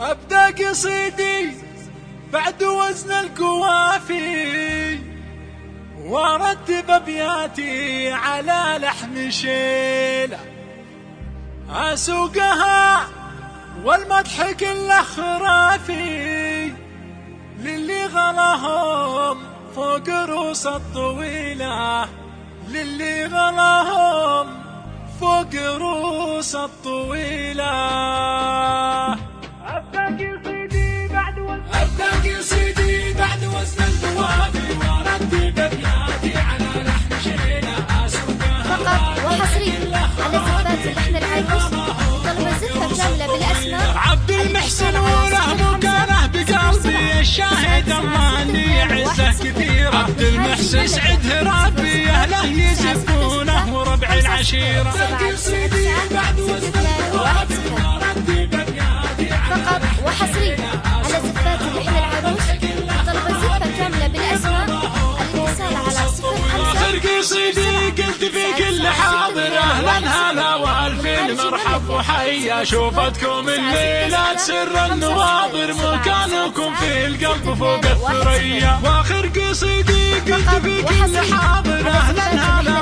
أبدأ قصيدي بعد وزن القوافي وأرتب أبياتي على لحن شيلة. أسوقها والمدح كله خرافي للي غلاهم فوق روس الطويلة. للي غلاهم فوق روس الطويلة. طلب الزفة كاملة بالأسماء. عبد المحسن وله مكانه بقلبي. الشاهد الله أني عزه كثير. عبد المحسن سعد ربي أهله يزفونه وربع العشيره فقط وحصريا. في كل حاضر أهلا هلا والفين مرحب وحيا شوفتكم الليلة سر النواظر مكانكم في القلب فوق الثريا. وآخر قصيدي قلت في كل حاضر أهلا هلا.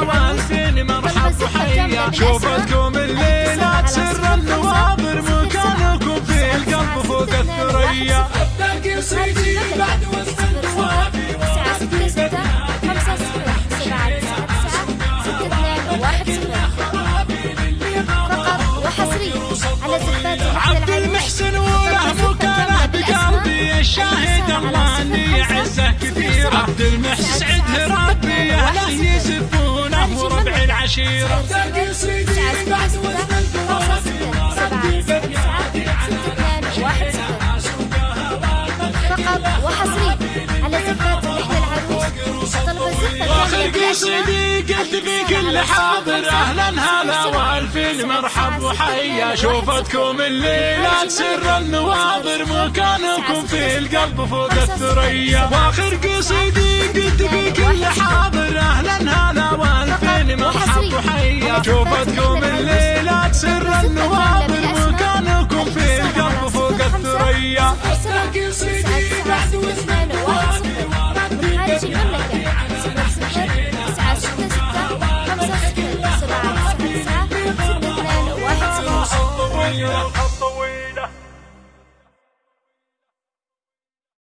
عبد المحسن وله مكانه بقلبي الشاهد الله اني عزه كثير عبد المحسن سعد ربي اهله يزفونه وربع العشيرة. صفر سبعة تسعة تسعة ستة اثنان واحد صفر فقط وحصريا على زفات اللحن العروس. طلب بالأسماء قصيدي قلت في كل حاضر أهلا هلا والفين مرحب وحيا شوفتكم الليلة سر النواظر مكانكم في القلب فوق الثريا. وآخر قصيدي قلت في كل حاضر